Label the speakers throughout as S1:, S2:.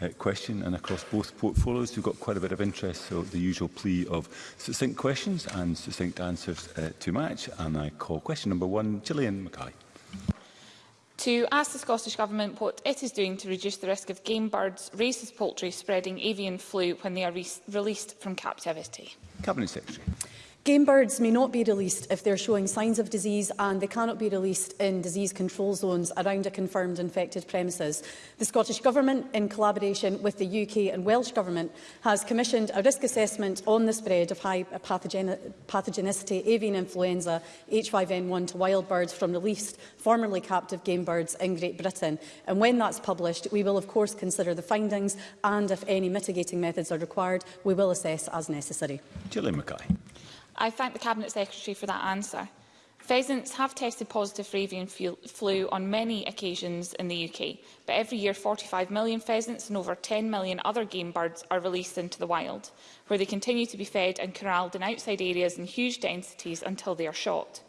S1: uh, question. And across both portfolios, we've got quite a bit of interest, so the usual plea of succinct questions and succinct answers uh, to match. And I call question number one, Gillian Mackay
S2: to ask the Scottish Government what it is doing to reduce the risk of game birds, racist poultry spreading avian flu when they are re released from captivity.
S1: Cabinet Secretary.
S3: Game birds may not be released if they're showing signs of disease and they cannot be released in disease control zones around a confirmed infected premises. The Scottish Government, in collaboration with the UK and Welsh Government, has commissioned a risk assessment on the spread of high pathogen pathogenicity avian influenza H5N1 to wild birds from released formerly captive game birds in Great Britain. And when that's published, we will of course consider the findings and if any mitigating methods are required, we will assess as necessary.
S1: Gillian Mackay.
S2: I thank the Cabinet Secretary for that answer. Pheasants have tested positive for avian flu on many occasions in the UK, but every year 45 million pheasants and over 10 million other game birds are released into the wild, where they continue to be fed and corralled in outside areas in huge densities until they are shot.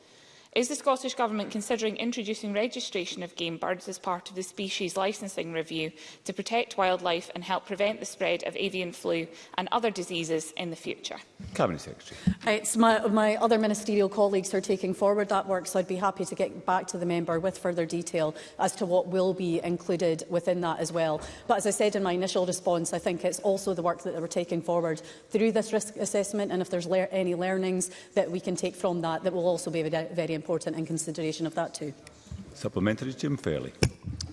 S2: Is the Scottish Government considering introducing registration of game birds as part of the species licensing review to protect wildlife and help prevent the spread of avian flu and other diseases in the future?
S1: Cabinet Secretary.
S3: It's my, my other ministerial colleagues are taking forward that work, so I'd be happy to get back to the member with further detail as to what will be included within that as well. But as I said in my initial response, I think it's also the work that we're taking forward through this risk assessment, and if there's le any learnings that we can take from that, that will also be very important important in consideration of that too.
S1: Supplementary, Jim Fairley.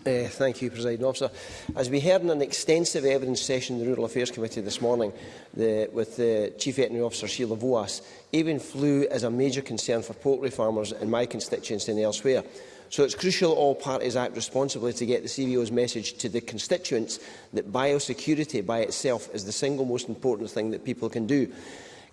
S4: Uh, thank you, President Officer. As we heard in an extensive evidence session in the Rural Affairs Committee this morning the, with the eh, Chief Veterinary Officer Sheila Voas, avian flu is a major concern for poultry farmers in my constituency and elsewhere. So it's crucial all parties act responsibly to get the CBO's message to the constituents that biosecurity by itself is the single most important thing that people can do.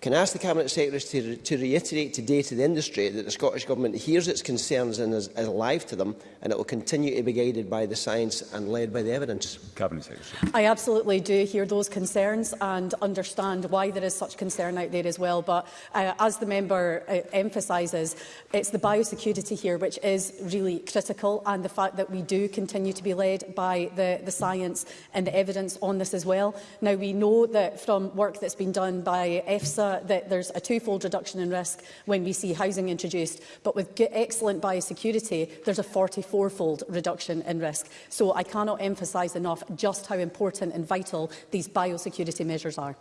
S4: Can I ask the Cabinet Secretary to, to reiterate today to the industry that the Scottish Government hears its concerns and is, is alive to them and it will continue to be guided by the science and led by the evidence?
S1: Cabinet Secretary.
S3: I absolutely do hear those concerns and understand why there is such concern out there as well. But uh, as the member uh, emphasises, it's the biosecurity here which is really critical and the fact that we do continue to be led by the, the science and the evidence on this as well. Now, we know that from work that's been done by EFSA uh, that there's a twofold reduction in risk when we see housing introduced, but with excellent biosecurity, there's a 44-fold reduction in risk. So I cannot emphasize enough just how important and vital these biosecurity measures are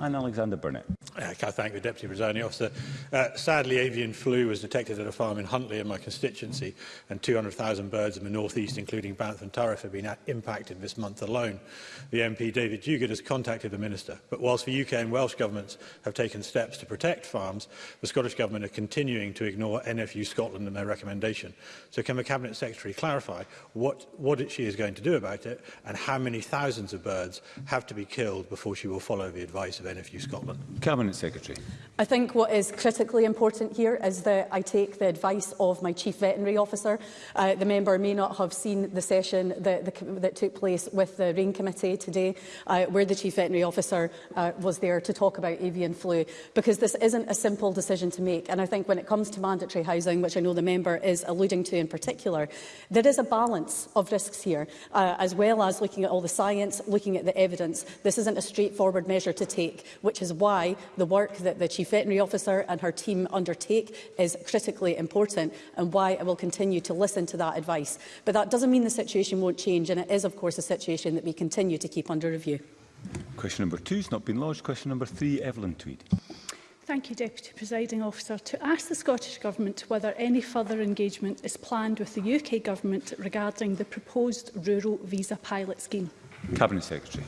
S1: and Alexander Burnett.
S5: Uh, I thank the Deputy Presiding Officer. Uh, sadly, avian flu was detected at a farm in Huntley in my constituency, and 200,000 birds in the northeast, including Banff and Tariff, have been impacted this month alone. The MP, David Dugan, has contacted the Minister, but whilst the UK and Welsh governments have taken steps to protect farms, the Scottish Government are continuing to ignore NFU Scotland and their recommendation. So can the Cabinet Secretary clarify what, what she is going to do about it, and how many thousands of birds have to be killed before she will follow the advice? advice of NFU Scotland.
S1: Cabinet Secretary.
S3: I think what is critically important here is that I take the advice of my Chief Veterinary Officer. Uh, the member may not have seen the session that, the, that took place with the RAIN Committee today, uh, where the Chief Veterinary Officer uh, was there to talk about avian flu, because this isn't a simple decision to make. And I think when it comes to mandatory housing, which I know the member is alluding to in particular, there is a balance of risks here, uh, as well as looking at all the science, looking at the evidence. This isn't a straightforward measure to to take, which is why the work that the Chief Veterinary Officer and her team undertake is critically important and why I will continue to listen to that advice. But that doesn't mean the situation won't change and it is of course a situation that we continue to keep under review.
S1: Question number two has not been lodged. Question number three, Evelyn Tweed.
S6: Thank you, Deputy Presiding Officer. To ask the Scottish Government whether any further engagement is planned with the UK Government regarding the proposed rural visa pilot scheme.
S1: Cabinet Secretary.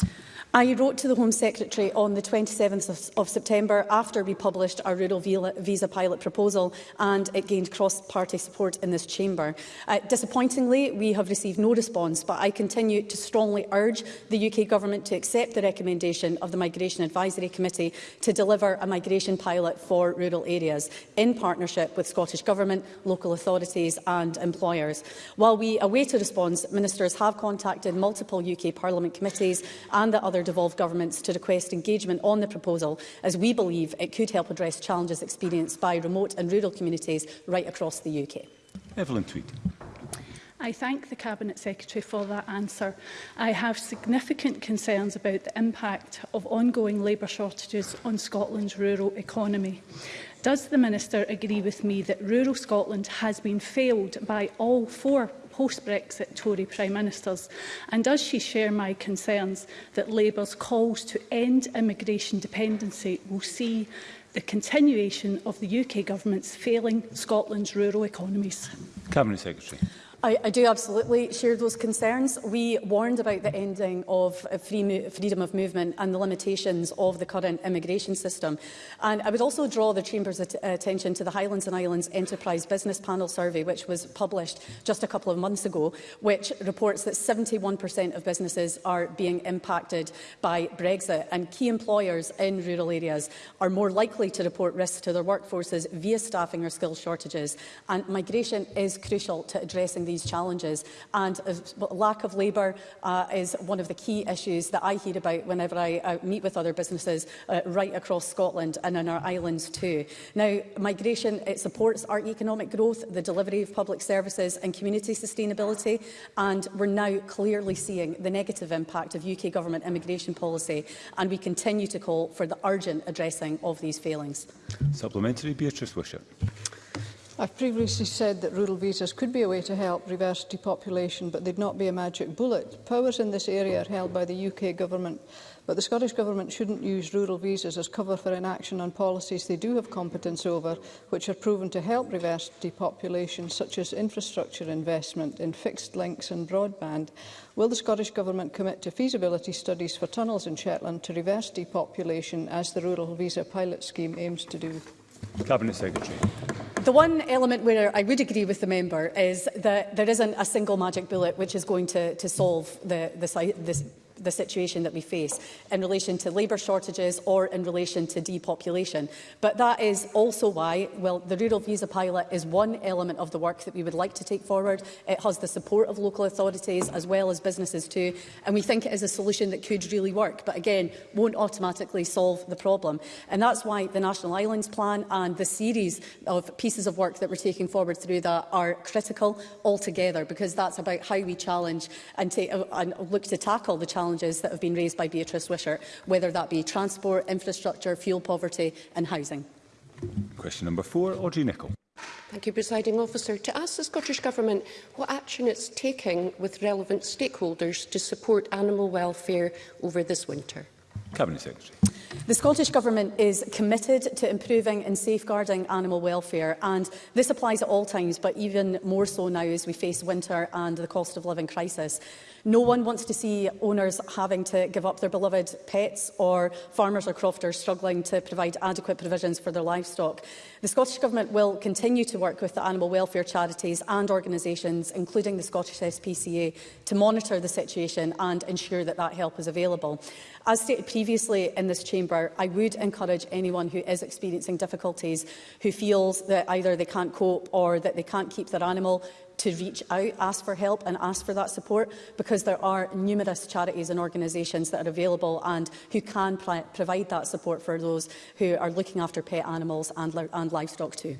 S3: I wrote to the Home Secretary on the 27th of, of September after we published our rural visa pilot proposal and it gained cross-party support in this chamber. Uh, disappointingly, we have received no response, but I continue to strongly urge the UK Government to accept the recommendation of the Migration Advisory Committee to deliver a migration pilot for rural areas in partnership with Scottish Government, local authorities and employers. While we await a response, ministers have contacted multiple UK Parliament committees and the other devolved governments to request engagement on the proposal, as we believe it could help address challenges experienced by remote and rural communities right across the UK.
S1: Evelyn Tweed.
S6: I thank the Cabinet Secretary for that answer. I have significant concerns about the impact of ongoing labour shortages on Scotland's rural economy. Does the Minister agree with me that rural Scotland has been failed by all four post-Brexit Tory Prime Ministers? And does she share my concerns that Labour's calls to end immigration dependency will see the continuation of the UK Government's failing Scotland's rural economies?
S1: Cabinet Secretary.
S3: I, I do absolutely share those concerns. We warned about the ending of free freedom of movement and the limitations of the current immigration system. And I would also draw the Chamber's at attention to the Highlands and Islands Enterprise Business Panel survey, which was published just a couple of months ago, which reports that 71% of businesses are being impacted by Brexit. And key employers in rural areas are more likely to report risks to their workforces via staffing or skill shortages. And migration is crucial to addressing these these challenges. And a lack of labour uh, is one of the key issues that I hear about whenever I uh, meet with other businesses uh, right across Scotland and in our islands too. Now, migration, it supports our economic growth, the delivery of public services and community sustainability, and we're now clearly seeing the negative impact of UK government immigration policy, and we continue to call for the urgent addressing of these failings.
S1: Supplementary, Beatrice Wishart.
S7: I've previously said that rural visas could be a way to help reverse depopulation, but they'd not be a magic bullet. Powers in this area are held by the UK government, but the Scottish government shouldn't use rural visas as cover for inaction on policies they do have competence over, which are proven to help reverse depopulation, such as infrastructure investment in fixed links and broadband. Will the Scottish government commit to feasibility studies for tunnels in Shetland to reverse depopulation, as the Rural Visa Pilot Scheme aims to do?
S1: Cabinet Secretary.
S3: The one element where I would agree with the member is that there isn't a single magic bullet which is going to, to solve the, the, the the situation that we face in relation to labour shortages or in relation to depopulation. But that is also why, well, the Rural Visa Pilot is one element of the work that we would like to take forward. It has the support of local authorities as well as businesses too, and we think it is a solution that could really work, but again, won't automatically solve the problem. And that's why the National Islands Plan and the series of pieces of work that we're taking forward through that are critical altogether, because that's about how we challenge and, take, and look to tackle the challenge challenges that have been raised by Beatrice Wishart, whether that be transport, infrastructure, fuel poverty and housing.
S1: Question number four, Audrey Nicholl.
S8: Thank you, Presiding Officer. To ask the Scottish Government what action it's taking with relevant stakeholders to support animal welfare over this winter.
S1: Cabinet Secretary.
S3: The Scottish Government is committed to improving and safeguarding animal welfare and this applies at all times but even more so now as we face winter and the cost of living crisis. No one wants to see owners having to give up their beloved pets or farmers or crofters struggling to provide adequate provisions for their livestock. The Scottish Government will continue to work with the animal welfare charities and organisations, including the Scottish SPCA, to monitor the situation and ensure that that help is available. As stated previously in this chamber, I would encourage anyone who is experiencing difficulties, who feels that either they can't cope or that they can't keep their animal to reach out, ask for help and ask for that support because there are numerous charities and organisations that are available and who can provide that support for those who are looking after pet animals and, li and livestock too.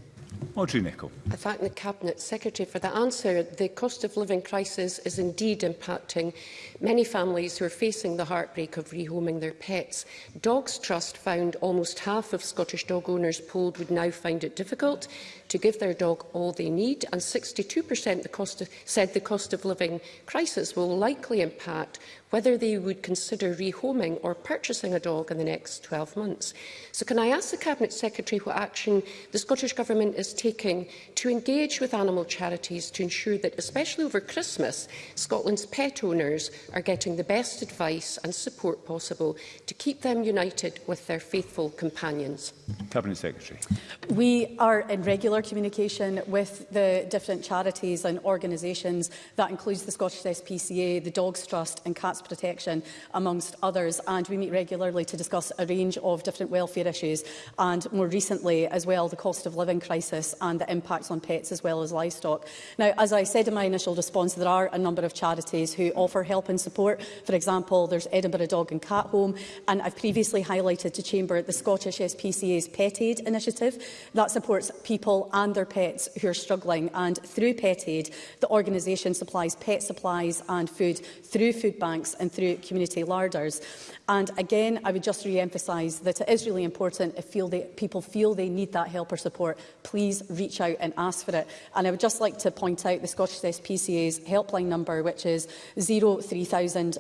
S1: Audrey Nicholl.
S8: I thank the Cabinet Secretary for the answer. The cost of living crisis is indeed impacting many families who are facing the heartbreak of rehoming their pets. Dogs Trust found almost half of Scottish dog owners polled would now find it difficult to give their dog all they need, and 62% the cost of, said the cost of living crisis will likely impact whether they would consider rehoming or purchasing a dog in the next 12 months. So can I ask the Cabinet Secretary what action the Scottish Government is taking to engage with animal charities to ensure that, especially over Christmas, Scotland's pet owners are getting the best advice and support possible to keep them united with their faithful companions?
S1: Cabinet Secretary.
S3: We are in regular regular communication with the different charities and organisations. That includes the Scottish SPCA, the Dogs Trust and Cats Protection, amongst others. And we meet regularly to discuss a range of different welfare issues and more recently as well the cost of living crisis and the impacts on pets as well as livestock. Now, as I said in my initial response, there are a number of charities who offer help and support. For example, there's Edinburgh Dog and Cat Home, and I've previously highlighted to Chamber the Scottish SPCA's Pet Aid initiative that supports people people and their pets who are struggling. And through Pet Aid, the organisation supplies pet supplies and food through food banks and through community larders. And again, I would just re-emphasise that it is really important if feel they, people feel they need that help or support, please reach out and ask for it. And I would just like to point out the Scottish SPCA's helpline number, which is 03000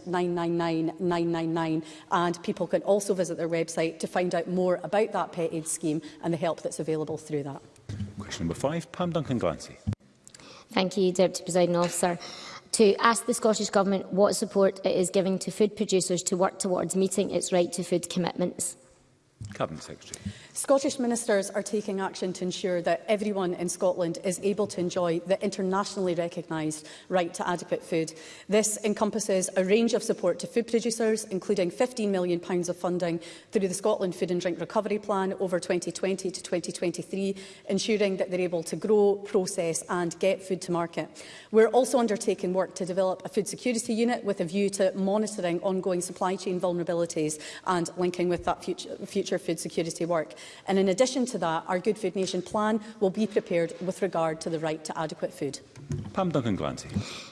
S3: And people can also visit their website to find out more about that pet aid scheme and the help that's available through that.
S1: Question number five, Pam Duncan Glancy.
S9: Thank you, Deputy Presiding Officer. To ask the Scottish Government what support it is giving to food producers to work towards meeting its right to food commitments.
S1: Cabinet Secretary.
S3: Scottish ministers are taking action to ensure that everyone in Scotland is able to enjoy the internationally recognised right to adequate food. This encompasses a range of support to food producers, including £15 million of funding through the Scotland Food and Drink Recovery Plan over 2020 to 2023, ensuring that they're able to grow, process and get food to market. We're also undertaking work to develop a food security unit with a view to monitoring ongoing supply chain vulnerabilities and linking with that future, future food security work. And in addition to that, our Good Food Nation plan will be prepared with regard to the right to adequate food.
S1: Pam Duncan-Glancy.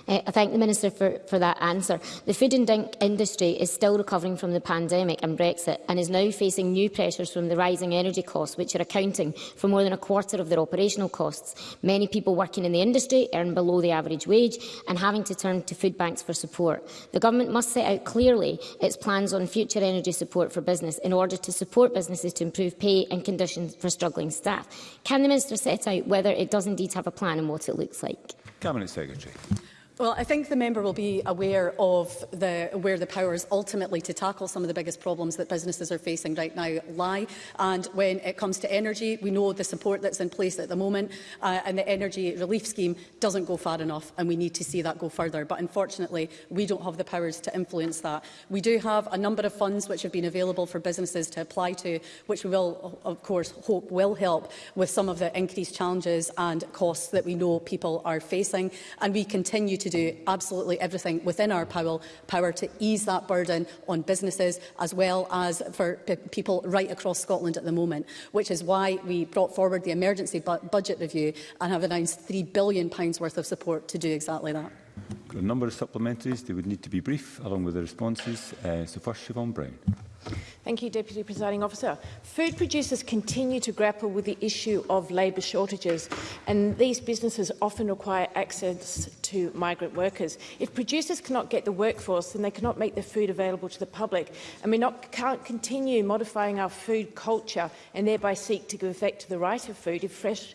S9: Uh, eh, I thank the Minister for, for that answer. The food and drink industry is still recovering from the pandemic and Brexit and is now facing new pressures from the rising energy costs, which are accounting for more than a quarter of their operational costs. Many people working in the industry earn below the average wage and having to turn to food banks for support. The Government must set out clearly its plans on future energy support for business in order to support businesses to improve pay and conditions for struggling staff. Can the Minister set out whether it does indeed have a plan and what it looks like?
S1: Cabinet Secretary.
S3: Well, I think the member will be aware of the, where the powers ultimately to tackle some of the biggest problems that businesses are facing right now lie. And when it comes to energy, we know the support that's in place at the moment uh, and the energy relief scheme doesn't go far enough and we need to see that go further. But unfortunately, we don't have the powers to influence that. We do have a number of funds which have been available for businesses to apply to, which we will, of course, hope will help with some of the increased challenges and costs that we know people are facing. And we continue to to do absolutely everything within our power, power to ease that burden on businesses as well as for people right across Scotland at the moment, which is why we brought forward the emergency bu budget review and have announced £3 billion worth of support to do exactly that.
S1: Got a number of supplementaries. They would need to be brief, along with the responses. Uh, so first, Siobhan Brown.
S10: Thank you, Deputy Presiding Officer. Food producers continue to grapple with the issue of labour shortages, and these businesses often require access to migrant workers. If producers cannot get the workforce, then they cannot make the food available to the public, and we not, can't continue modifying our food culture and thereby seek to give effect to the right of food if fresh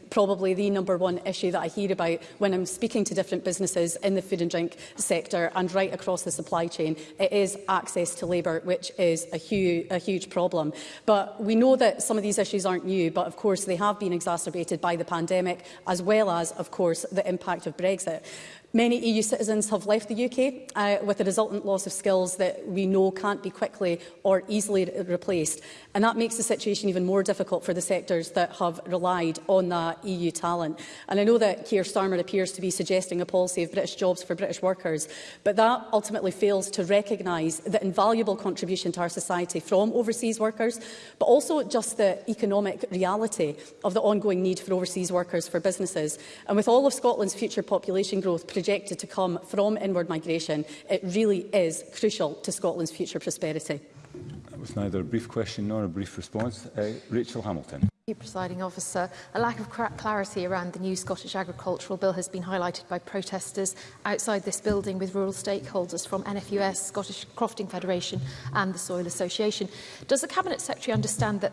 S3: probably the number one issue that I hear about when I'm speaking to different businesses in the food and drink sector and right across the supply chain. It is access to labour, which is a, hu a huge problem. But we know that some of these issues aren't new, but of course they have been exacerbated by the pandemic, as well as, of course, the impact of Brexit. Many EU citizens have left the UK uh, with a resultant loss of skills that we know can't be quickly or easily replaced. And that makes the situation even more difficult for the sectors that have relied on that EU talent. And I know that Keir Starmer appears to be suggesting a policy of British jobs for British workers, but that ultimately fails to recognise the invaluable contribution to our society from overseas workers, but also just the economic reality of the ongoing need for overseas workers for businesses. And with all of Scotland's future population growth projected to come from inward migration, it really is crucial to Scotland's future prosperity.
S1: With neither a brief question nor a brief response, uh, Rachel Hamilton.
S11: Thank you, Presiding Officer. A lack of clarity around the new Scottish Agricultural Bill has been highlighted by protesters outside this building with rural stakeholders from NFUS, Scottish Crofting Federation and the Soil Association. Does the Cabinet Secretary understand that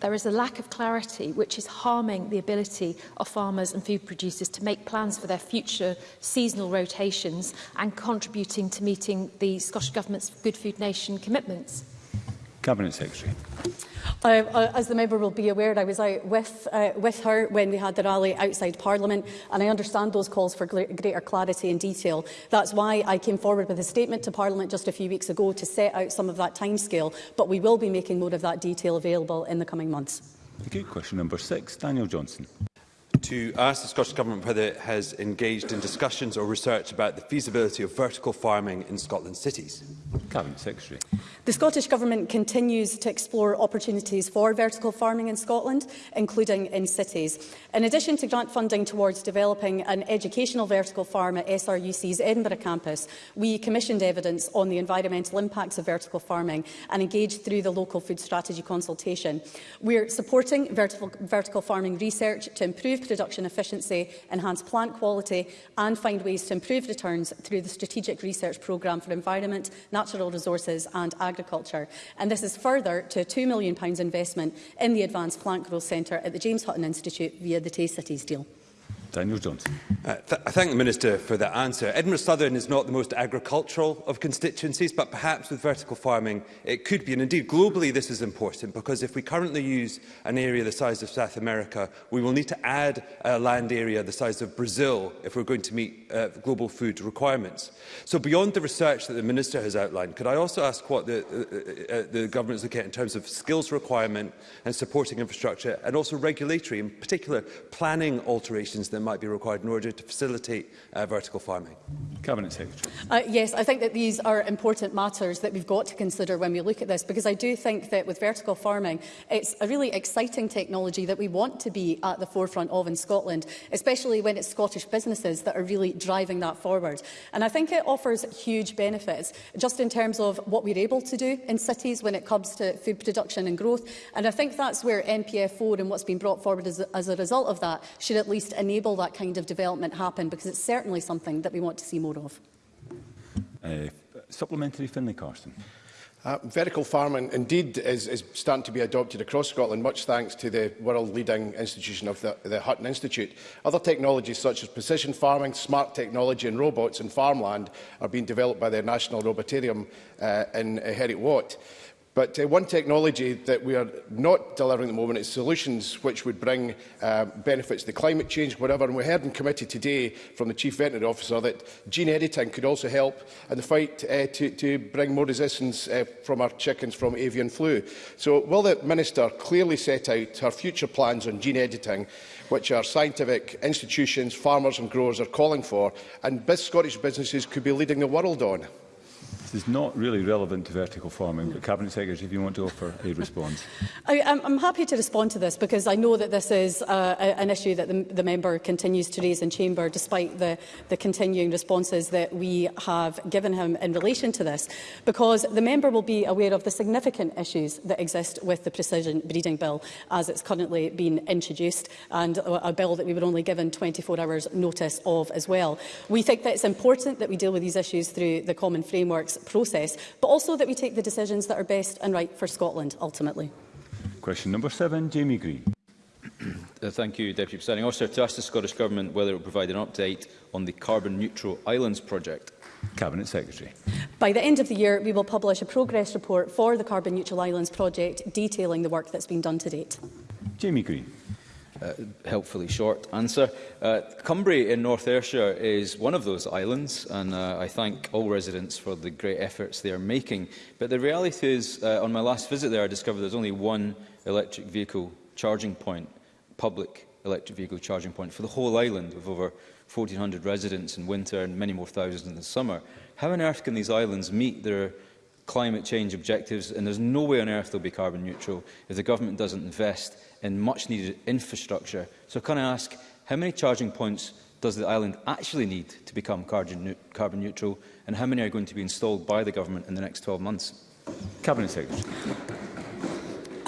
S11: there is a lack of clarity which is harming the ability of farmers and food producers to make plans for their future seasonal rotations and contributing to meeting the Scottish Government's Good Food Nation commitments?
S1: Cabinet Secretary.
S3: Uh, uh, as the member will be aware, I was out with, uh, with her when we had the rally outside Parliament, and I understand those calls for greater clarity and detail. That's why I came forward with a statement to Parliament just a few weeks ago to set out some of that timescale, but we will be making more of that detail available in the coming months.
S1: Thank you. Question number six, Daniel Johnson
S12: to ask the Scottish Government whether it has engaged in discussions or research about the feasibility of vertical farming in Scotland's cities.
S1: Cabinet Secretary.
S3: The Scottish Government continues to explore opportunities for vertical farming in Scotland, including in cities. In addition to grant funding towards developing an educational vertical farm at SRUC's Edinburgh campus, we commissioned evidence on the environmental impacts of vertical farming and engaged through the local food strategy consultation. We're supporting vertical, vertical farming research to improve production efficiency, enhance plant quality and find ways to improve returns through the Strategic Research Programme for Environment, Natural Resources and Agriculture. And this is further to a £2 million investment in the Advanced Plant Growth Centre at the James Hutton Institute via the Tay Cities deal.
S1: Daniel Jones.
S12: Uh, th I thank the Minister for that answer. Edinburgh Southern is not the most agricultural of constituencies, but perhaps with vertical farming it could be. And indeed, globally this is important because if we currently use an area the size of South America, we will need to add a land area the size of Brazil if we're going to meet uh, global food requirements. So beyond the research that the Minister has outlined, could I also ask what the, uh, uh, uh the government is looking at in terms of skills requirement and supporting infrastructure and also regulatory, in particular planning alterations that might be required in order to facilitate uh, vertical farming?
S1: Cabinet Secretary.
S3: Uh, yes, I think that these are important matters that we've got to consider when we look at this, because I do think that with vertical farming, it's a really exciting technology that we want to be at the forefront of in Scotland, especially when it's Scottish businesses that are really driving that forward. And I think it offers huge benefits, just in terms of what we're able to do in cities when it comes to food production and growth. And I think that's where NPF4 and what's been brought forward as, as a result of that should at least enable enable that kind of development happen because it's certainly something that we want to see more of.
S1: Uh, supplementary Finlay Carson.
S13: Uh, vertical farming indeed is, is starting to be adopted across Scotland, much thanks to the world-leading institution of the, the Hutton Institute. Other technologies such as precision farming, smart technology and robots in farmland are being developed by the National Robotarium uh, in uh, Heriot Watt. But uh, one technology that we are not delivering at the moment is solutions which would bring uh, benefits to climate change, whatever. And we heard in committee today from the Chief Veterinary Officer that gene editing could also help in the fight uh, to, to bring more resistance uh, from our chickens from avian flu. So will the Minister clearly set out her future plans on gene editing, which our scientific institutions, farmers and growers are calling for, and Scottish businesses could be leading the world on?
S1: is not really relevant to vertical farming, but Cabinet Secretary, if you want to offer a response.
S3: I, I'm happy to respond to this because I know that this is uh, an issue that the, the, member continues to raise in Chamber despite the, the continuing responses that we have given him in relation to this, because the member will be aware of the significant issues that exist with the Precision Breeding Bill as it's currently been introduced and a, a bill that we were only given 24 hours notice of as well. We think that it's important that we deal with these issues through the common frameworks process, but also that we take the decisions that are best and right for Scotland ultimately.
S1: Question number seven, Jamie Green.
S14: Uh, thank you, Deputy Presiding Officer. To ask the Scottish Government whether it will provide an update on the Carbon Neutral Islands project.
S1: Cabinet Secretary.
S3: By the end of the year, we will publish a progress report for the Carbon Neutral Islands project detailing the work that's been done to date.
S1: Jamie Green
S14: uh, helpfully short answer. Uh, Cumbria in North Ayrshire is one of those islands, and uh, I thank all residents for the great efforts they are making. But the reality is, uh, on my last visit there, I discovered there's only one electric vehicle charging point, public electric vehicle charging point, for the whole island with over 1,400 residents in winter and many more thousands in the summer. How on earth can these islands meet their climate change objectives? And there's no way on earth they'll be carbon neutral if the government doesn't invest in much needed infrastructure. So can I ask, how many charging points does the island actually need to become carbon, carbon neutral and how many are going to be installed by the government in the next 12 months?
S1: Cabinet Secretary.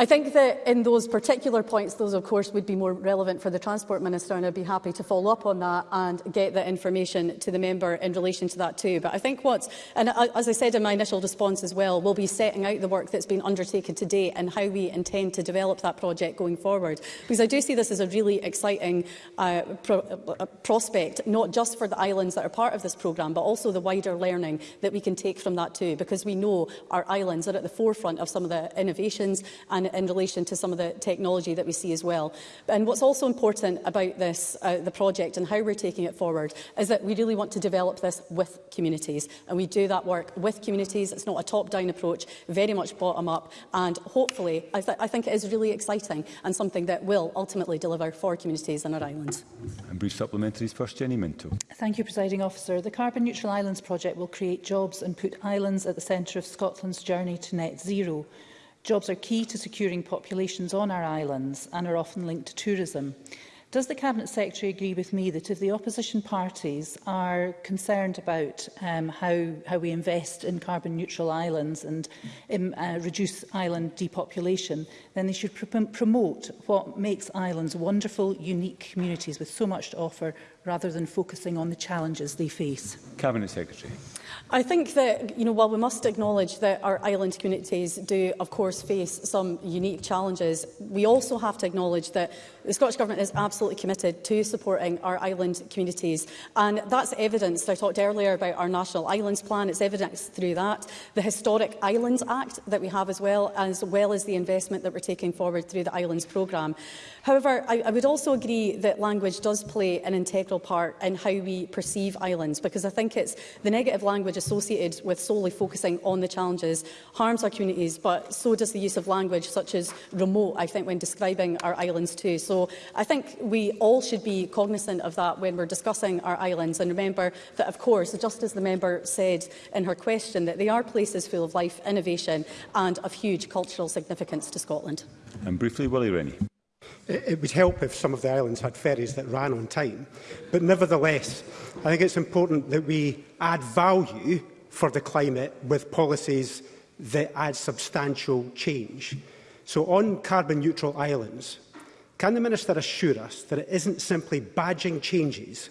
S3: I think that in those particular points, those of course would be more relevant for the Transport Minister and I'd be happy to follow up on that and get that information to the member in relation to that too. But I think what's, and as I said in my initial response as well, we'll be setting out the work that's been undertaken today and how we intend to develop that project going forward. Because I do see this as a really exciting uh, pro uh, prospect, not just for the islands that are part of this programme, but also the wider learning that we can take from that too, because we know our islands are at the forefront of some of the innovations and in relation to some of the technology that we see as well. And what's also important about this, uh, the project and how we're taking it forward, is that we really want to develop this with communities. And we do that work with communities. It's not a top-down approach, very much bottom-up. And hopefully, I, th I think it is really exciting and something that will ultimately deliver for communities in our island.
S1: And brief supplementaries first, Jenny Minto.
S15: Thank you, Presiding Officer. The Carbon Neutral Islands project will create jobs and put islands at the centre of Scotland's journey to net zero. Jobs are key to securing populations on our islands and are often linked to tourism. Does the Cabinet Secretary agree with me that if the opposition parties are concerned about um, how, how we invest in carbon neutral islands and um, uh, reduce island depopulation, then they should pr promote what makes islands wonderful, unique communities with so much to offer rather than focusing on the challenges they face?
S1: Cabinet Secretary.
S3: I think that, you know, while we must acknowledge that our island communities do, of course, face some unique challenges, we also have to acknowledge that The Scottish Government is absolutely committed to supporting our island communities and that's evidenced, I talked earlier about our National Islands Plan, it's evidenced through that, the Historic Islands Act that we have as well, as well as the investment that we're taking forward through the Islands Programme. However, I, I would also agree that language does play an integral part in how we perceive islands because I think it's the negative language associated with solely focusing on the challenges harms our communities but so does the use of language such as remote, I think, when describing our islands too. So I think we all should be cognizant of that when we're discussing our islands. And remember that, of course, just as the member said in her question, that they are places full of life, innovation and of huge cultural significance to Scotland.
S1: And briefly, Willie Rennie.
S16: It would help if some of the islands had ferries that ran on time. But nevertheless, I think it's important that we add value for the climate with policies that add substantial change. So on carbon neutral islands, Can the Minister assure us that it isn't simply badging changes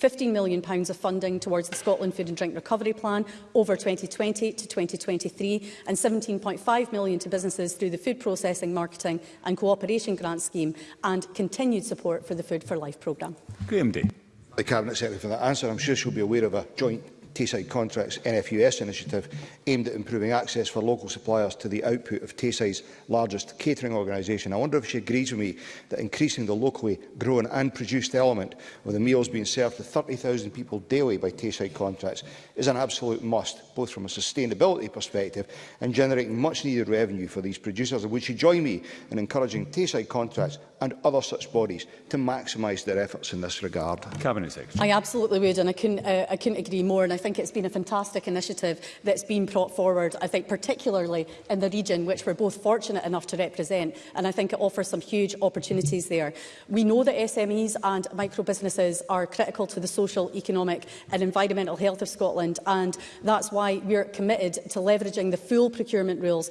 S3: £15 million of funding towards the Scotland Food and Drink Recovery Plan over 2020 to 2023, and £17.5 million to businesses through the Food Processing, Marketing and Cooperation Grant Scheme, and continued support for the Food for Life programme.
S1: Graham Day.
S17: The Cabinet Secretary for that answer. I'm sure she'll be aware of a joint Tayside Contracts NFUS initiative aimed at improving access for local suppliers to the output of Tayside's largest catering organisation. I wonder if she agrees with me that increasing the locally grown and produced element of the meals being served to 30,000 people daily by Tayside Contracts is an absolute must, both from a sustainability perspective and generating much needed revenue for these producers. And would she join me in encouraging Tayside Contracts and other such bodies to maximise their efforts in this regard?
S1: Cabinet Secretary.
S3: I absolutely would and I couldn't, uh, I couldn't agree more and I think it's been a fantastic initiative that's been brought forward, I think particularly in the region which we're both fortunate enough to represent, and I think it offers some huge opportunities there. We know that SMEs and micro-businesses are critical to the social, economic and environmental health of Scotland, and that's why we're committed to leveraging the full procurement rules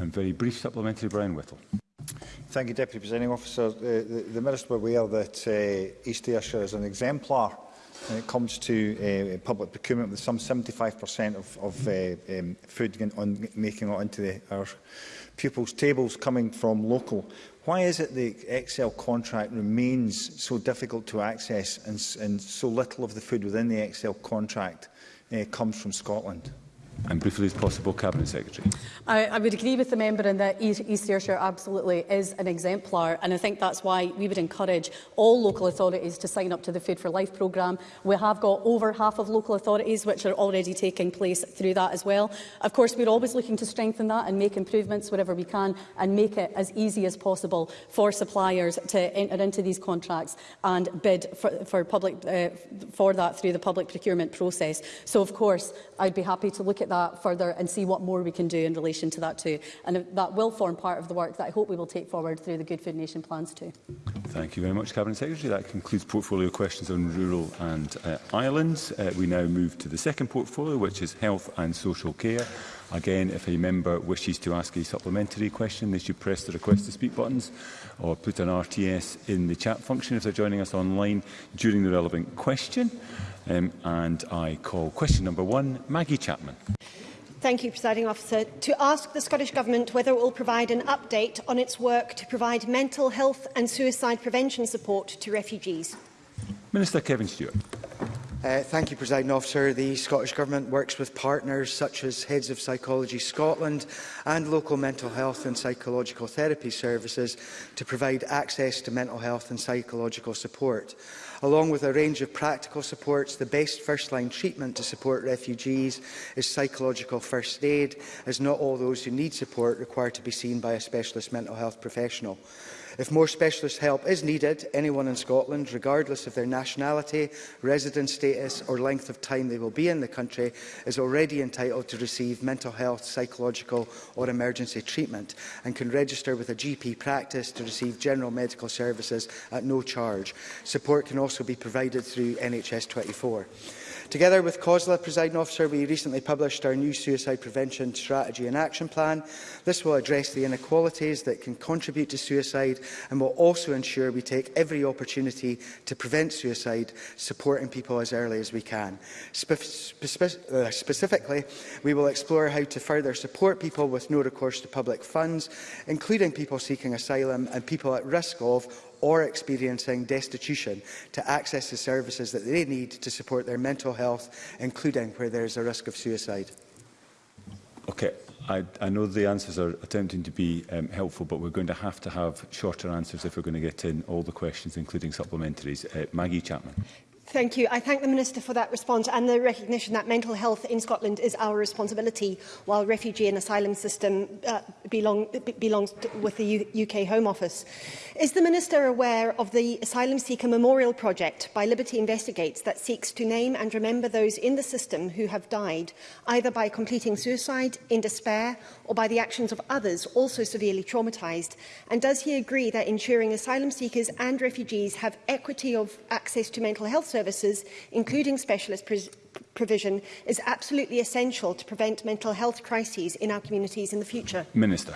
S3: And
S1: very brief supplementary, Brian Whittle.
S18: Thank you, Deputy Presenting Officer. Uh, the, the Minister were aware that uh, East Ayrshire is an exemplar when it comes to uh, public procurement, with some 75% of, of uh, um, food on, making it onto the, our pupils' tables coming from local. Why is it the Excel contract remains so difficult to access and, and so little of the food within the Excel contract uh, comes from Scotland?
S1: and briefly as possible, Cabinet Secretary.
S3: I, I would agree with the member in that East, East Ayrshire absolutely is an exemplar and I think that's why we would encourage all local authorities to sign up to the Food for Life programme. We have got over half of local authorities which are already taking place through that as well. Of course, we're always looking to strengthen that and make improvements wherever we can and make it as easy as possible for suppliers to enter into these contracts and bid for, for, public, uh, for that through the public procurement process. So, of course, I'd be happy to look at at that further and see what more we can do in relation to that too. And that will form part of the work that I hope we will take forward through the Good Food Nation plans too.
S1: Thank you very much, Cabinet Secretary. That concludes portfolio questions on rural and uh, islands. Uh, we now move to the second portfolio, which is health and social care. Again, if a member wishes to ask a supplementary question, they should press the request to speak buttons or put an RTS in the chat function if they're joining us online during the relevant question. Um, and I call question number one, Maggie Chapman.
S19: Thank you, Presiding Officer. To ask the Scottish Government whether it will provide an update on its work to provide mental health and suicide prevention support to refugees.
S1: Minister Kevin Stewart.
S20: Uh, thank you, President Officer. The Scottish Government works with partners such as Heads of Psychology Scotland and local mental health and psychological therapy services to provide access to mental health and psychological support. Along with a range of practical supports, the best first-line treatment to support refugees is psychological first aid, as not all those who need support require to be seen by a specialist mental health professional. If more specialist help is needed, anyone in Scotland, regardless of their nationality, resident status or length of time they will be in the country, is already entitled to receive mental health, psychological or emergency treatment and can register with a GP practice to receive general medical services at no charge. Support can also be provided through NHS 24. Together with COSLA, Presiding Officer, we recently published our new Suicide Prevention Strategy and Action Plan. This will address the inequalities that can contribute to suicide and will also ensure we take every opportunity to prevent suicide, supporting people as early as we can. Spe spe uh, specifically, we will explore how to further support people with no recourse to public funds, including people seeking asylum and people at risk of or experiencing destitution to access the services that they need to support their mental health, including where there is a risk of suicide?
S1: Okay. I, I know the answers are attempting to be um, helpful, but we're going to have to have shorter answers if we're going to get in all the questions, including supplementaries. Uh, Maggie Chapman.
S19: Thank you. I thank the Minister for that response and the recognition that mental health in Scotland is our responsibility, while refugee and asylum system uh, belong, belongs with the U UK Home Office. Is the Minister aware of the Asylum Seeker Memorial Project by Liberty Investigates that seeks to name and remember those in the system who have died, either by completing suicide, in despair, or by the actions of others also severely traumatised? And does he agree that ensuring asylum seekers and refugees have equity of access to mental health services, including specialist provision is absolutely essential to prevent mental health crises in our communities in the future?
S1: Minister.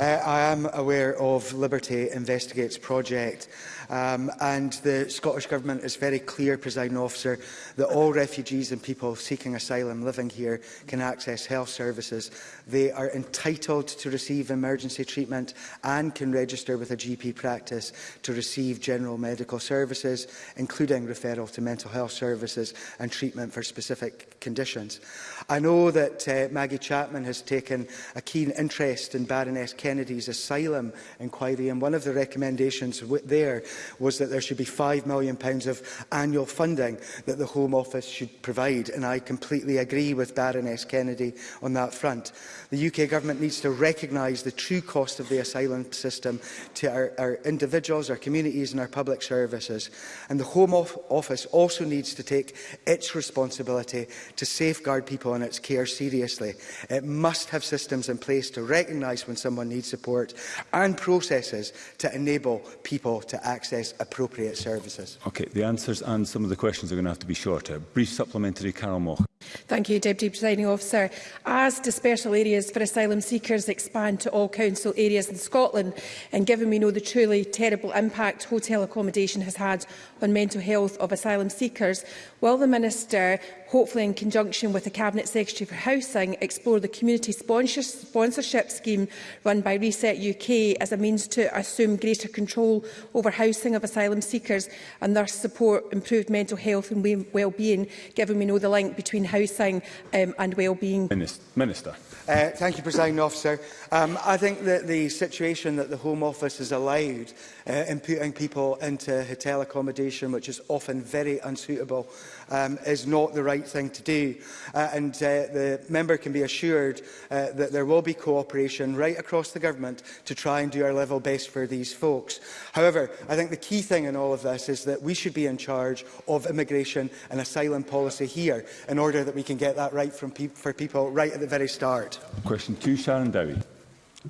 S20: Uh, I am aware of Liberty Investigates project um, and the Scottish Government is very clear, presiding officer, that all refugees and people seeking asylum living here can access health services. They are entitled to receive emergency treatment and can register with a GP practice to receive general medical services, including referral to mental health services and treatment for specific conditions. I know that uh, Maggie Chapman has taken a keen interest in Baroness Kennedy's asylum inquiry and one of the recommendations there was that there should be £5 million of annual funding that the Home Office should provide and I completely agree with Baroness Kennedy on that front. The UK Government needs to recognise the true cost of the asylum system to our, our individuals, our communities and our public services and the Home Office also needs to take its responsibility responsibility to safeguard people in its care seriously. It must have systems in place to recognise when someone needs support and processes to enable people to access appropriate services.
S1: Okay, the answers and some of the questions are going to have to be shorter. Brief supplementary, Carol Moch.
S21: Thank you, Deputy Presiding Officer. As dispersal areas for asylum seekers expand to all council areas in Scotland, and given we know the truly terrible impact hotel accommodation has had on mental health of asylum seekers, will the Minister hopefully in conjunction with the Cabinet Secretary for Housing, explore the community sponsor sponsorship scheme run by Reset UK as a means to assume greater control over housing of asylum seekers and thus support improved mental health and well-being, given we know the link between housing um, and well-being.
S1: Minister.
S20: Uh, thank you, President Officer. Um, I think that the situation that the Home Office has allowed uh, in putting people into hotel accommodation, which is often very unsuitable, um, is not the right thing to do. Uh, and uh, the member can be assured uh, that there will be cooperation right across the government to try and do our level best for these folks. However, I think the key thing in all of this is that we should be in charge of immigration and asylum policy here in order that we can get that right from pe for people right at the very start. Cabinet.
S1: Question two, Sharon Dowie.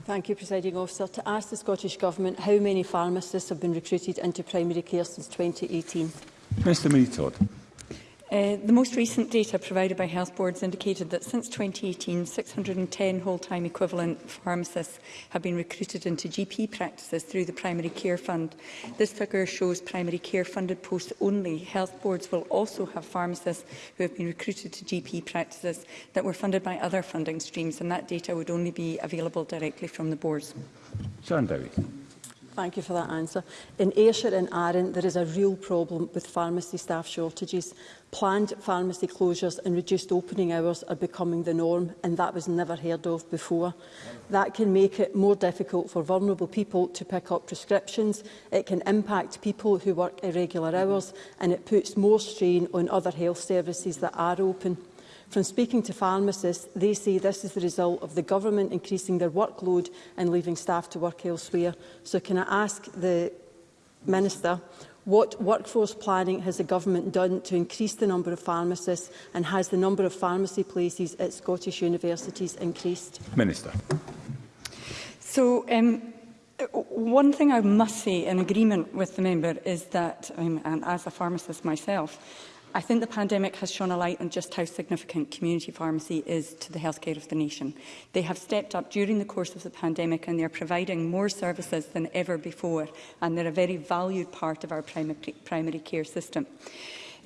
S3: Thank you, Presiding Officer. To ask the Scottish Government how many pharmacists have been recruited into primary care since 2018.
S1: Mr Marie
S22: Uh, the most recent data provided by health boards indicated that since 2018, 610 whole-time equivalent pharmacists have been recruited into GP practices through the Primary Care Fund. This figure shows primary care funded posts only. Health boards will also have pharmacists who have been recruited to GP practices that were funded by other funding streams, and that data would only be available directly from the boards.
S1: Sean Dowie.
S3: Thank you for that answer. In Ayrshire and Arran, there is a real problem with pharmacy staff shortages. Planned pharmacy closures and reduced opening hours are becoming the norm, and that was never heard of before. That can make it more difficult for vulnerable people to pick up prescriptions. It can impact people who work irregular hours, and it puts more strain on other health services that are open. From speaking to pharmacists, they say this is the result of the government increasing their workload and leaving staff to work elsewhere. So can I ask the Minister what workforce planning has the government done to increase the number of pharmacists and has the number of pharmacy places at Scottish universities increased?
S1: Minister.
S22: So, um, One thing I must say in agreement with the member is that, um, and as a pharmacist myself, I think the pandemic has shone a light on just how significant community pharmacy is to the healthcare of the nation. They have stepped up during the course of the pandemic and they are providing more services than ever before and they're a very valued part of our primary, primary care system.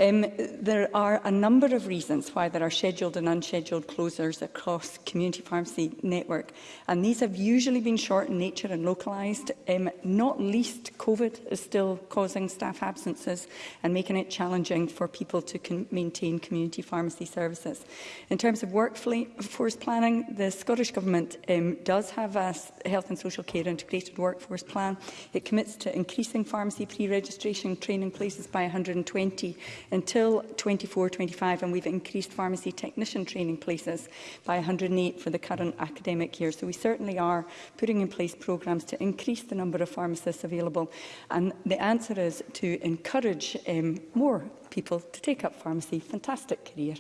S22: Um, there are a number of reasons why there are scheduled and unscheduled closures across community pharmacy network, and these have usually been short in nature and localised. Um, not least, COVID is still causing staff absences and making it challenging for people to con maintain community pharmacy services. In terms of workforce planning, the Scottish Government um, does have a health and social care integrated workforce plan. It commits to increasing pharmacy pre-registration training places by 120 until 24-25 and we've increased pharmacy technician training places by 108 for the current academic year. So we certainly are putting in place programmes to increase the number of pharmacists available and the answer is to encourage um, more people to take up pharmacy. Fantastic career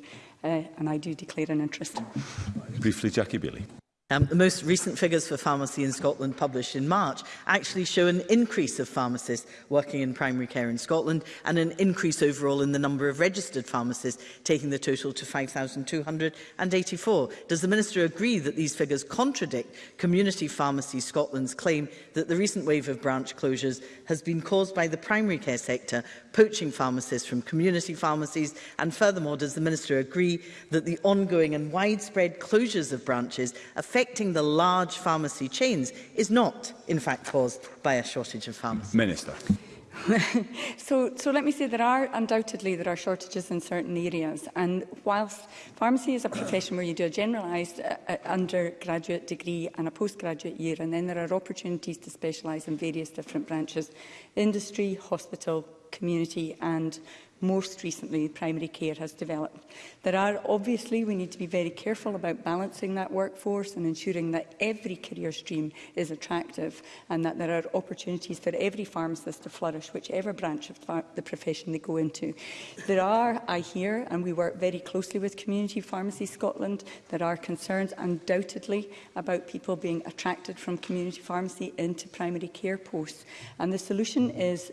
S22: uh, and I do declare an interest.
S1: Briefly, Jackie Bailey.
S23: Um, the most recent figures for pharmacy in Scotland published in March actually show an increase of pharmacists working in primary care in Scotland and an increase overall in the number of registered pharmacists, taking the total to 5,284. Does the Minister agree that these figures contradict Community Pharmacy Scotland's claim that the recent wave of branch closures has been caused by the primary care sector poaching pharmacists from community pharmacies? And furthermore, does the Minister agree that the ongoing and widespread closures of branches affect affecting the large pharmacy chains is not, in fact, caused by a shortage of pharmacists?
S1: Minister.
S22: so, so let me say there are undoubtedly there are shortages in certain areas and whilst pharmacy is a profession where you do a generalised uh, uh, undergraduate degree and a postgraduate year and then there are opportunities to specialise in various different branches industry, hospital, community and most recently primary care has developed. There are obviously, we need to be very careful about balancing that workforce and ensuring that every career stream is attractive and that there are opportunities for every pharmacist to flourish, whichever branch of the profession they go into. There are, I hear, and we work very closely with Community Pharmacy Scotland, there are concerns undoubtedly about people being attracted from community pharmacy into primary care posts. And the solution is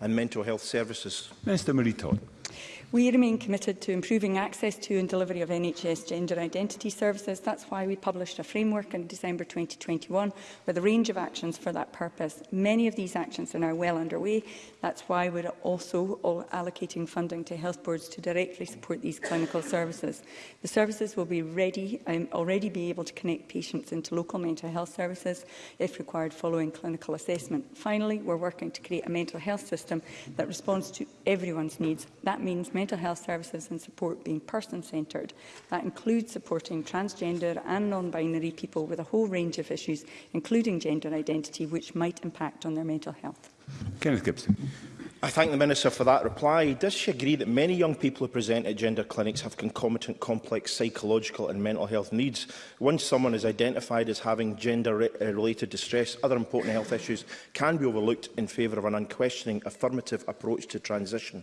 S22: and
S24: mental health services.
S1: Minister Marie Todd.
S22: We remain committed to improving access to and delivery of NHS gender identity services. That's why we published a framework in December 2021 with a range of actions for that purpose. Many of these actions are now well underway. That's why we're also allocating funding to health boards to directly support these clinical services. The services will be ready, um, already be able to connect patients into local mental health services if required following clinical assessment. Finally, we're working to create a mental health system that responds to everyone's needs. That means mental health services and support being person-centred. That includes supporting transgender and non-binary people with a whole range of issues, including gender identity, which might impact on their mental health.
S1: Kenneth Gibson.
S24: I thank the Minister for that reply. Does she agree that many young people who present at gender clinics have concomitant complex psychological and mental health needs? Once someone is identified as having gender-related distress, other important health issues can be overlooked in favour of an unquestioning affirmative approach to transition.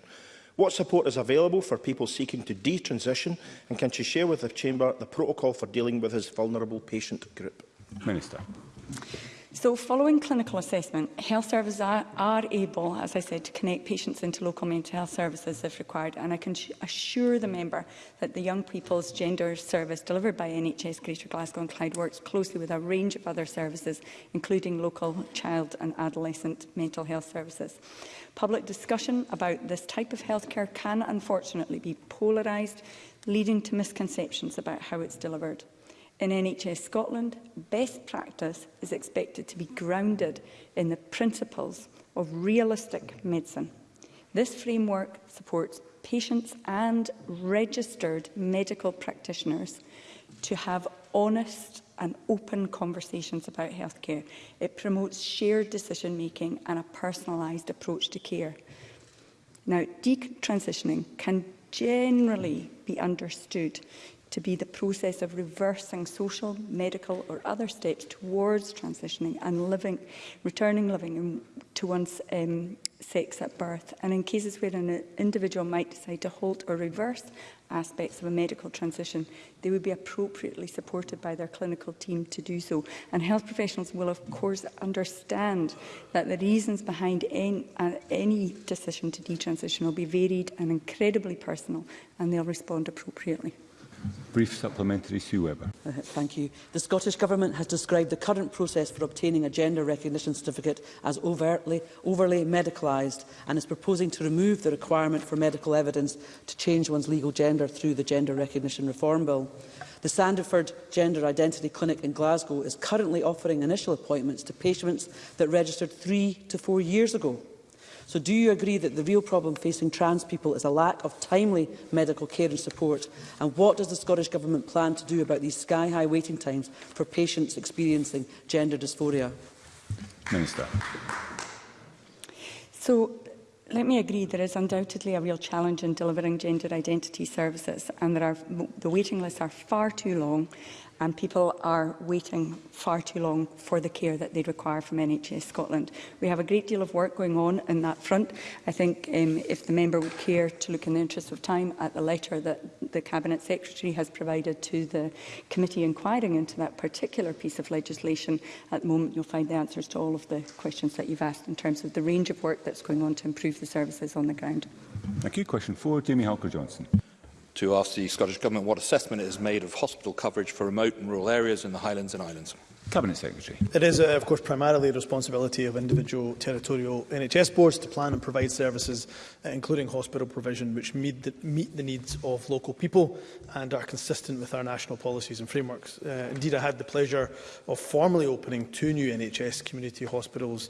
S24: What support is available for people seeking to detransition, and can she share with the Chamber the protocol for dealing with this vulnerable patient group?
S1: Minister.
S22: So following clinical assessment, health services are, are able, as I said, to connect patients into local mental health services if required. And I can assure the member that the Young People's Gender Service delivered by NHS Greater Glasgow and Clyde works closely with a range of other services, including local child and adolescent mental health services. Public discussion about this type of healthcare can unfortunately be polarised, leading to misconceptions about how it's delivered. In NHS Scotland, best practice is expected to be grounded in the principles of realistic medicine. This framework supports patients and registered medical practitioners to have honest and open conversations about healthcare. It promotes shared decision-making and a personalised approach to care. Now, detransitioning can generally be understood to be the process of reversing social, medical or other steps towards transitioning and living, returning living to one's um, sex at birth and in cases where an uh, individual might decide to halt or reverse aspects of a medical transition, they would be appropriately supported by their clinical team to do so. And health professionals will of course understand that the reasons behind any, uh, any decision to detransition will be varied and incredibly personal and they'll respond appropriately.
S1: Brief supplementary, Sue Webber.
S25: Uh, thank you. The Scottish Government has described the current process for obtaining a gender recognition certificate as overtly, overly medicalised and is proposing to remove the requirement for medical evidence to change one's legal gender through the Gender Recognition Reform Bill. The Sandiford Gender Identity Clinic in Glasgow is currently offering initial appointments to patients that registered three to four years ago. So do you agree that the real problem facing trans people is a lack of timely medical care and support? And what does the Scottish Government plan to do about these sky-high waiting times for patients experiencing gender dysphoria?
S1: Minister.
S22: So Let me agree there is undoubtedly a real challenge in delivering gender identity services and there are, the waiting lists are far too long and people are waiting far too long for the care that they require from NHS Scotland. We have a great deal of work going on in that front. I think um, if the member would care to look in the interest of time at the letter that the Cabinet Secretary has provided to the committee inquiring into that particular piece of legislation, at the moment you'll find the answers to all of the questions that you've asked in terms of the range of work that's going on to improve the services on the ground.
S1: Thank you. Question 4, Jamie Halker-Johnson
S26: to ask the Scottish Government what assessment it has made of hospital coverage for remote and rural areas in the Highlands and Islands.
S1: Cabinet Secretary.
S27: It is, uh, of course, primarily the responsibility of individual territorial NHS boards to plan and provide services, uh, including hospital provision, which meet the, meet the needs of local people and are consistent with our national policies and frameworks. Uh, indeed, I had the pleasure of formally opening two new NHS community hospitals,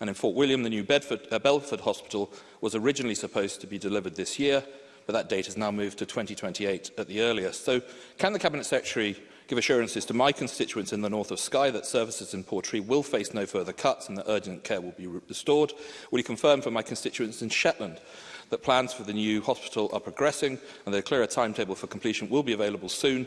S26: And in Fort William, the new Bedford, uh, Belford Hospital was originally supposed to be delivered this year, but that date has now moved to 2028 at the earliest. So can the Cabinet Secretary give assurances to my constituents in the north of Skye that services in Portree will face no further cuts and that urgent care will be restored? Will he confirm for my constituents in Shetland that plans for the new hospital are progressing and that a clearer timetable for completion will be available soon?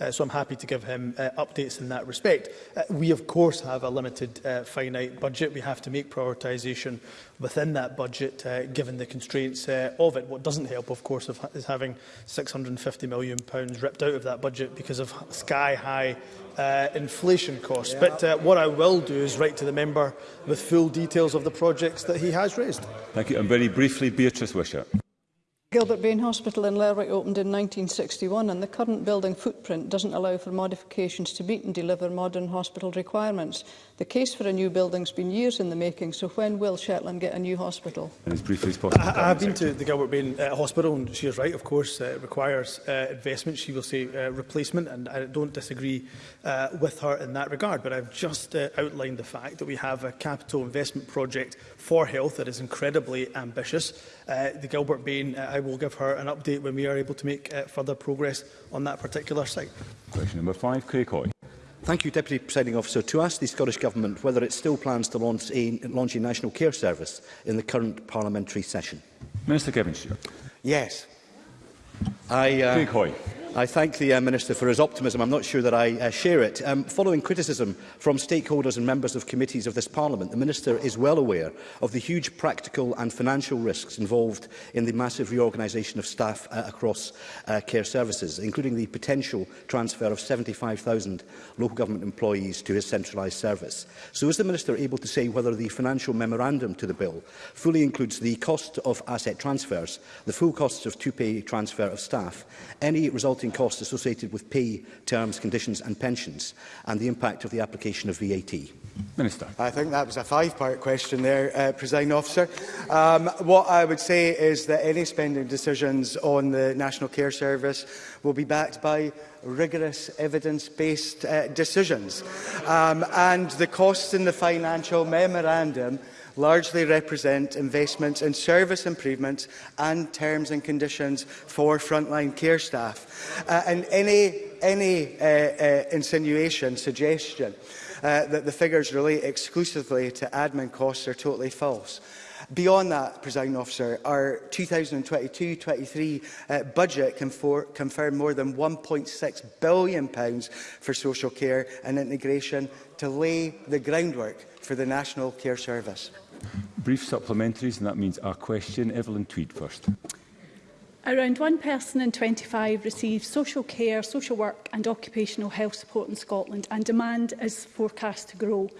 S1: uh,
S27: so I'm happy to give him uh, updates in that respect. Uh, we, of course, have a limited, uh, finite budget. We have to make prioritisation within that budget, uh, given the constraints uh, of it. What doesn't help, of course, is having £650 million ripped stripped out of that budget because of sky-high uh, inflation costs. Yeah. But uh, what I will do is write to the member with full details of the projects that he has raised.
S1: Thank you. And very briefly, Beatrice Wishart.
S28: Gilbert Bain Hospital in Lerwick opened in 1961 and the current building footprint doesn't allow for modifications to meet and deliver modern hospital requirements. The case for a new building's been years in the making, so when will Shetland get a new hospital?
S1: As briefly as possible,
S27: I, I've been to the Gilbert Bain uh, Hospital and she is right, of course, uh, it requires uh, investment, she will say uh, replacement and I don't disagree uh, with her in that regard, but I've just uh, outlined the fact that we have a capital investment project for health that is incredibly ambitious. Uh, the Gilbert Bain, uh, I will give her an update when we are able to make uh, further progress on that particular site.
S1: Question number five, Craig Hoy.
S29: Thank you, Deputy Presiding Officer. To ask the Scottish Government whether it still plans to launch a, launch a national care service in the current parliamentary session.
S1: Minister Kevin Stewart.
S29: Yes. I, uh,
S1: Craig Hoy.
S29: I thank the uh, Minister for his optimism. I'm not sure that I uh, share it. Um, following criticism from stakeholders and members of committees of this Parliament, the Minister is well aware of the huge practical and financial risks involved in the massive reorganisation of staff uh, across uh, care services, including the potential transfer of 75,000 local government employees to his centralised service. So is the Minister able to say whether the financial memorandum to the bill fully includes the cost of asset transfers, the full costs of two-pay transfer of staff, any resulting resulting costs associated with pay, terms, conditions and pensions, and the impact of the application of VAT?
S1: Minister.
S20: I think that was a five-part question there, uh, Presiding Officer. Um, what I would say is that any spending decisions on the National Care Service will be backed by rigorous evidence-based uh, decisions. Um, and the costs in the financial memorandum largely represent investments in service improvements and terms and conditions for frontline care staff. Uh, and any, any uh, uh, insinuation, suggestion uh, that the figures relate exclusively to admin costs are totally false. Beyond that, presiding officer, our 2022-23 uh, budget confirmed more than £1.6 billion pounds for social care and integration to lay the groundwork for the National Care Service.
S1: Brief supplementaries, and that means our question. Evelyn Tweed first.
S15: Around one person in 25 receives social care, social work and occupational health support in Scotland and demand is forecast to grow.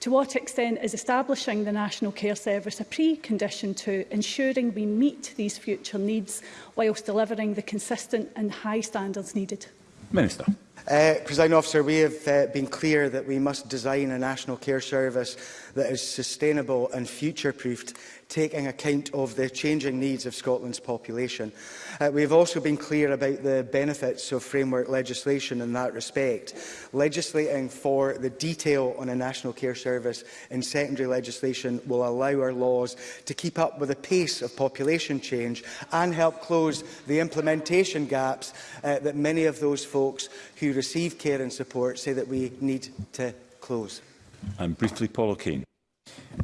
S15: To what extent is establishing the National Care Service a precondition to ensuring we meet these future needs whilst delivering the consistent and high standards needed?
S1: Minister.
S20: Uh, President officer, we have uh, been clear that we must design a national care service that is sustainable and future-proofed, taking account of the changing needs of Scotland's population. Uh, we have also been clear about the benefits of framework legislation in that respect. Legislating for the detail on a national care service in secondary legislation will allow our laws to keep up with the pace of population change and help close the implementation gaps uh, that many of those folks who who receive care and support say that we need to close.
S1: And briefly, Paul O'Kane.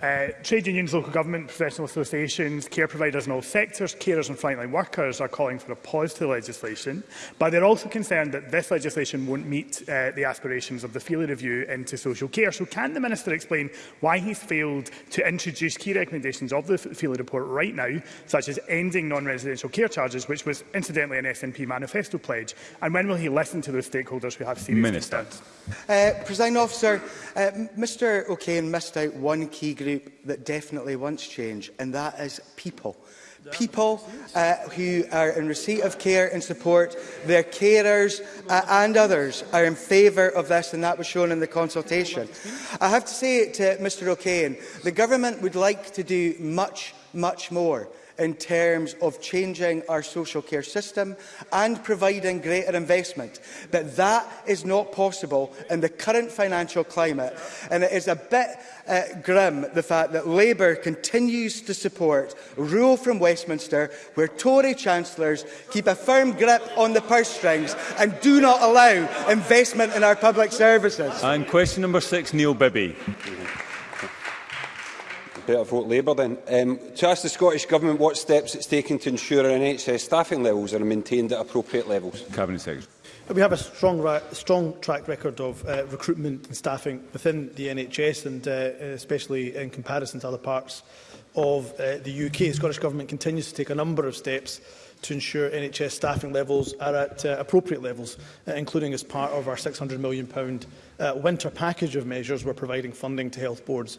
S30: Uh, trade unions, local government, professional associations, care providers in all sectors, carers and frontline workers are calling for a pause to the legislation, but they're also concerned that this legislation won't meet uh, the aspirations of the Feely Review into social care. So can the Minister explain why he's failed to introduce key recommendations of the Feely report right now, such as ending non-residential care charges, which was incidentally an SNP manifesto pledge, and when will he listen to those stakeholders who have serious
S1: Minister.
S30: concerns?
S20: Uh, eh, President Officer, uh, Mr O'Kane missed out one key group that definitely wants change, and that is people. People uh, who are in receipt of care and support, their carers uh, and others are in favour of this, and that was shown in the consultation. I have to say to Mr O'Kane, the government would like to do much, much more in terms of changing our social care system and providing greater investment. But that is not possible in the current financial climate. And it is a bit uh, grim, the fact that Labour continues to support rule from Westminster, where Tory chancellors keep a firm grip on the purse strings and do not allow investment in our public services.
S1: And question number six, Neil Bibby.
S31: Secretary, out of vote Labour then. Um, to ask the Scottish Government what steps it's taken to ensure our NHS staffing levels are maintained at appropriate levels.
S1: Cabinet Secretary.
S27: Uh, we have a strong, strong track record of uh, recruitment and staffing within the NHS, and uh, especially in comparison to other parts of uh, the UK. The Scottish Government continues to take a number of steps to ensure NHS staffing levels are at uh, appropriate levels, uh, including as part of our £600 million uh, winter package of measures we're providing funding to health boards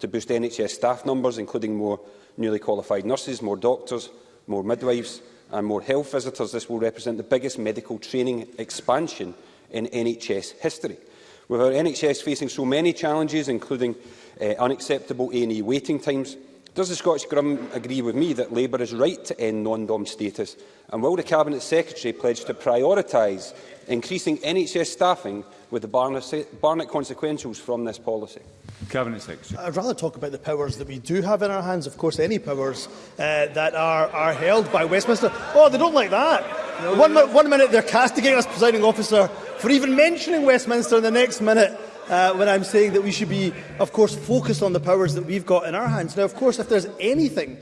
S27: to
S31: boost NHS staff numbers, including more newly qualified nurses, more doctors, more midwives and more health visitors. This will represent the biggest medical training expansion in NHS history. With our NHS facing so many challenges, including uh, unacceptable A&E waiting times, Does the Scottish Grum agree with me that Labour is right to end non-dom status? And will the Cabinet Secretary pledge to prioritise increasing NHS staffing with the Barnett, Barnett consequentials from this policy?
S1: Cabinet Secretary.
S27: I'd rather talk about the powers that we do have in our hands. Of course, any powers uh, that are, are held by Westminster. Oh, they don't like that. No, one, no. one minute they're castigating us, presiding officer, for even mentioning Westminster, and the next minute uh, when I'm saying that we should be, of course, focused on the powers that we've got in our hands. Now, of course, if there's anything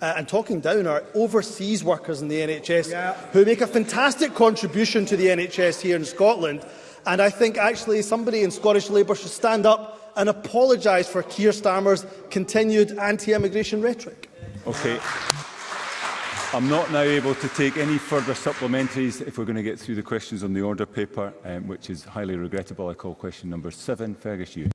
S27: uh, and talking down our overseas workers in the NHS yeah. who make a fantastic contribution to the NHS here in Scotland. And I think actually somebody in Scottish Labour should stand up and apologise for Keir Starmer's continued anti-immigration rhetoric.
S1: Okay. I'm not now able to take any further supplementaries if we're going to get through the questions on the order paper, um, which is highly regrettable. I call question number seven. Fergus, you.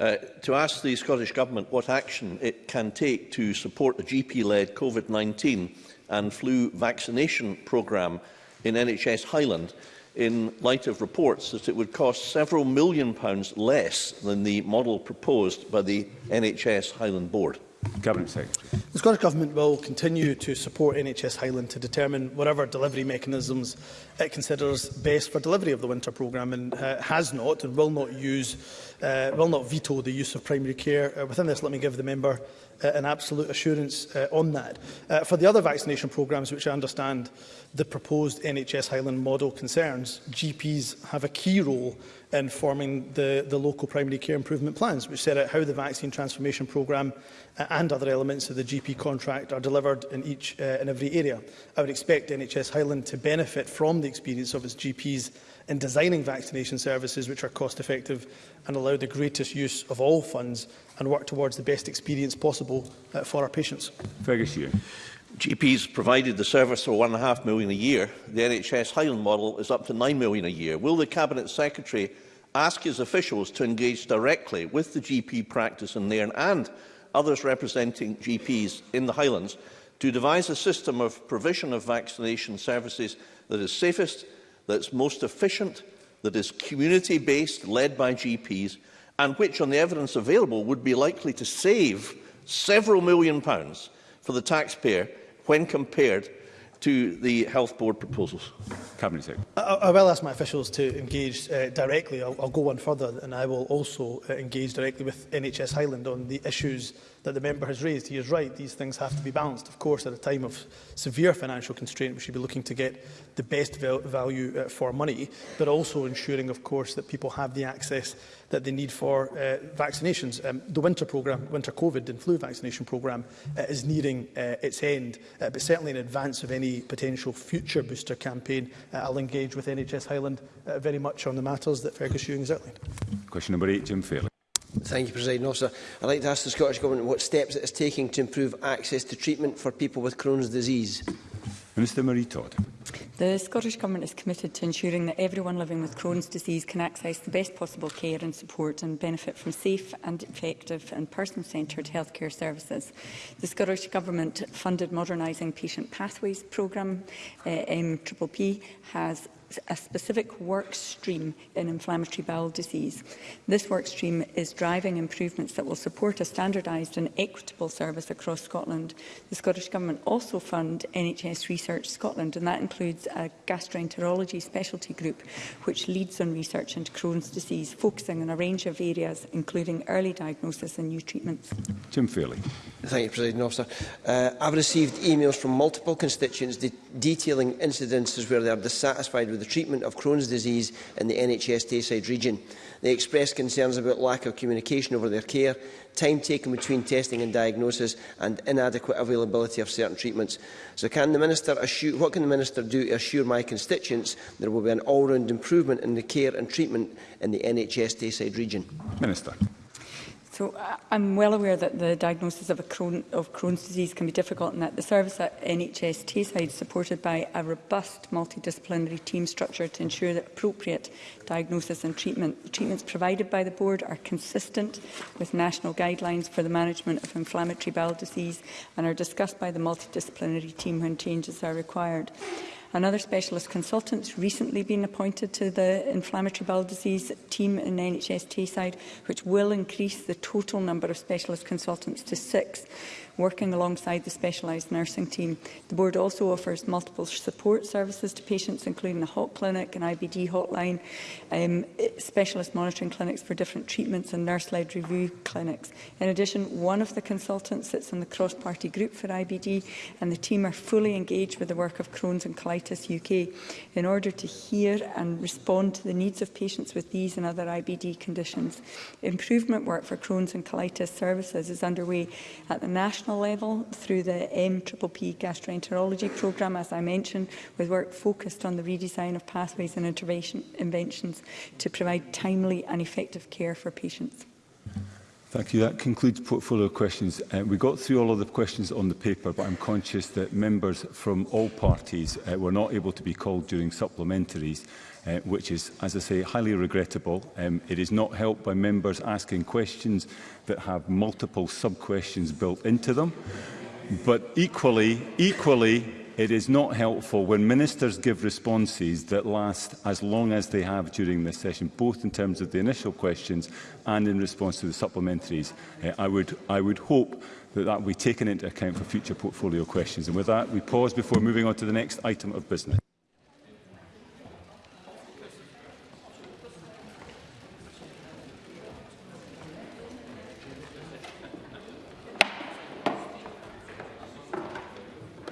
S32: Uh, to ask the Scottish Government what action it can take to support the GP-led COVID-19 and flu vaccination programme in NHS Highland in light of reports that it would cost several million pounds less than the model proposed by the NHS Highland Board.
S1: Cabinet Secretary.
S27: The Scottish Government will continue to support NHS Highland to determine whatever delivery mechanisms it considers best for delivery of the winter programme and uh, has not and will not use, uh, will not veto the use of primary care. Uh, within this, let me give the member uh, an absolute assurance uh, on that. Uh, for the other vaccination programmes, which I understand the proposed NHS Highland model concerns, GPs have a key role in forming the, the local primary care improvement plans, which set out how the vaccine transformation programme uh, and other elements of the GP contract are delivered in each uh, and every area. I would expect NHS Highland to benefit from the experience of its GPs in designing vaccination services which are cost effective and allow the greatest use of all funds and work towards the best experience possible uh, for our patients.
S1: Fergus Ewing.
S32: GPs provided the service for £1.5 million a year. The NHS Highland model is up to 9 million a year. Will the Cabinet Secretary ask his officials to engage directly with the GP practice in Nairn and others representing GPs in the Highlands to devise a system of provision of vaccination services that is safest, that's most efficient, that is community-based, led by GPs, and which, on the evidence available, would be likely to save several million pounds for the taxpayer when compared to the Health Board proposals?
S1: Cabinet Secretary.
S27: I, I will ask my officials to engage uh, directly. I'll, I'll go one further and I will also uh, engage directly with NHS Highland on the issues that the member has raised. He is right, these things have to be balanced. Of course, at a time of severe financial constraint, we should be looking to get the best value uh, for money, but also ensuring, of course, that people have the access that they need for uh, vaccinations. Um, the winter programme, winter COVID and flu vaccination programme, uh, is nearing uh, its end, uh, but certainly in advance of any potential future booster campaign, uh, I'll engage with NHS Highland uh, very much on the matters that Fergus Ewing has outlined.
S1: Question number eight, Jim Fairley.
S33: Thank you, President Officer. I'd like to ask the Scottish Government what steps it is taking to improve access to treatment for people with Crohn's disease.
S1: Minister Marie Todd.
S22: The Scottish Government is committed to ensuring that everyone living with Crohn's disease can access the best possible care and support and benefit from safe and effective and person-centred healthcare services. The Scottish Government funded Modernising Patient Pathways programme, uh, MPPP, has a specific work stream in inflammatory bowel disease. This work stream is driving improvements that will support a standardised and equitable service across Scotland. The Scottish Government also fund NHS Research Scotland, and that includes a gastroenterology specialty group which leads on research into Crohn's disease, focusing on a range of areas, including early diagnosis and new treatments.
S1: Tim Fairley.
S33: Thank you, President Officer. Uh, I've received emails from multiple constituents de detailing incidences where they are dissatisfied with the treatment of Crohn's disease in the NHS Tayside region. They expressed concerns about lack of communication over their care, time taken between testing and diagnosis and inadequate availability of certain treatments. So can the minister assure, what can the Minister do to assure my constituents there will be an all-round improvement in the care and treatment in the NHS Tayside region?
S1: Minister.
S22: So I'm well aware that the diagnosis of, a Crohn, of Crohn's disease can be difficult and that the service at NHS Tayside is supported by a robust multidisciplinary team structure to ensure that appropriate diagnosis and treatment. The treatments provided by the board are consistent with national guidelines for the management of inflammatory bowel disease and are discussed by the multidisciplinary team when changes are required another other specialist consultants recently been appointed to the inflammatory bowel disease team in NHS Tayside, which will increase the total number of specialist consultants to six working alongside the specialised nursing team. The board also offers multiple support services to patients, including a hot clinic, and IBD hotline, um, specialist monitoring clinics for different treatments and nurse-led review clinics. In addition, one of the consultants sits on the cross-party group for IBD and the team are fully engaged with the work of Crohn's and colitis Arthritis UK in order to hear and respond to the needs of patients with these and other IBD conditions. Improvement work for Crohn's and colitis services is underway at the national level through the MPPP gastroenterology programme, as I mentioned, with work focused on the redesign of pathways and interventions to provide timely and effective care for patients.
S1: Thank you. That concludes portfolio questions. Uh, we got through all of the questions on the paper, but I'm conscious that members from all parties uh, were not able to be called during supplementaries, uh, which is, as I say, highly regrettable. Um, it is not helped by members asking questions that have multiple sub-questions built into them. But equally, equally, it is not helpful when ministers give responses that last as long as they have during this session, both in terms of the initial questions and in response to the supplementaries. Uh, I, would, I would hope that that will be taken into account for future portfolio questions. And with that, we pause before moving on to the next item of business.